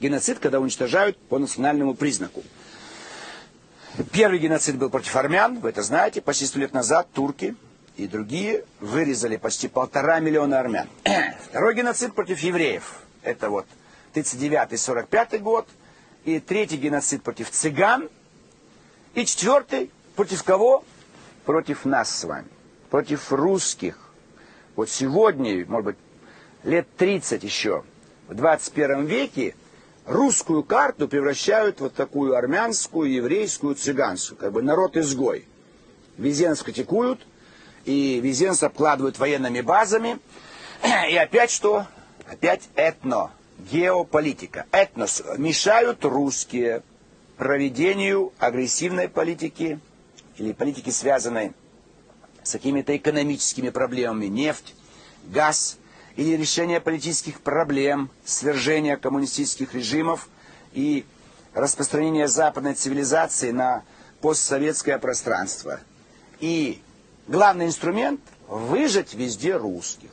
геноцид, когда уничтожают по национальному признаку. Первый геноцид был против армян, вы это знаете, почти сто лет назад турки и другие вырезали почти полтора миллиона армян. Второй геноцид против евреев, это вот 39-45 год, и третий геноцид против цыган, и четвертый против кого? Против нас с вами, против русских. Вот сегодня, может быть, лет 30 еще, в 21 веке, русскую карту превращают в вот такую армянскую, еврейскую, цыганскую, как бы народ-изгой. Везде нас критикуют, и везде нас обкладывают военными базами. И опять что? Опять этно, геополитика. Этнос мешают русские проведению агрессивной политики или политики, связанной с какими-то экономическими проблемами, нефть, газ – или решение политических проблем, свержение коммунистических режимов и распространение западной цивилизации на постсоветское пространство. И главный инструмент – выжать везде русских.